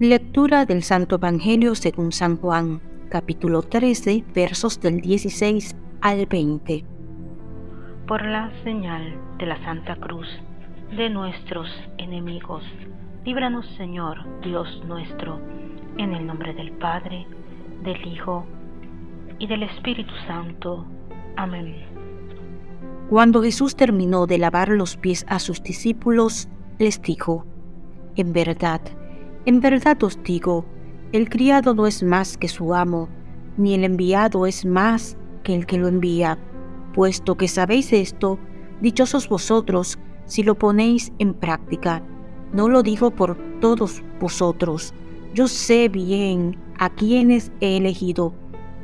Lectura del Santo Evangelio según San Juan, capítulo 13, versos del 16 al 20. Por la señal de la Santa Cruz de nuestros enemigos, líbranos Señor Dios nuestro, en el nombre del Padre, del Hijo y del Espíritu Santo. Amén. Cuando Jesús terminó de lavar los pies a sus discípulos, les dijo, En verdad, en verdad os digo, el criado no es más que su amo, ni el enviado es más que el que lo envía. Puesto que sabéis esto, dichosos vosotros si lo ponéis en práctica. No lo digo por todos vosotros. Yo sé bien a quienes he elegido,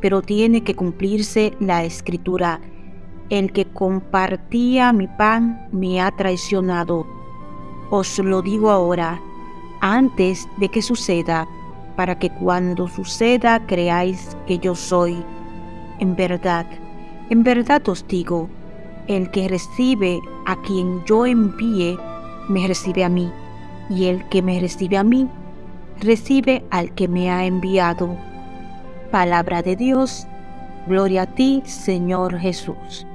pero tiene que cumplirse la escritura. El que compartía mi pan me ha traicionado. Os lo digo ahora antes de que suceda, para que cuando suceda creáis que yo soy. En verdad, en verdad os digo, el que recibe a quien yo envíe, me recibe a mí, y el que me recibe a mí, recibe al que me ha enviado. Palabra de Dios, gloria a ti, Señor Jesús.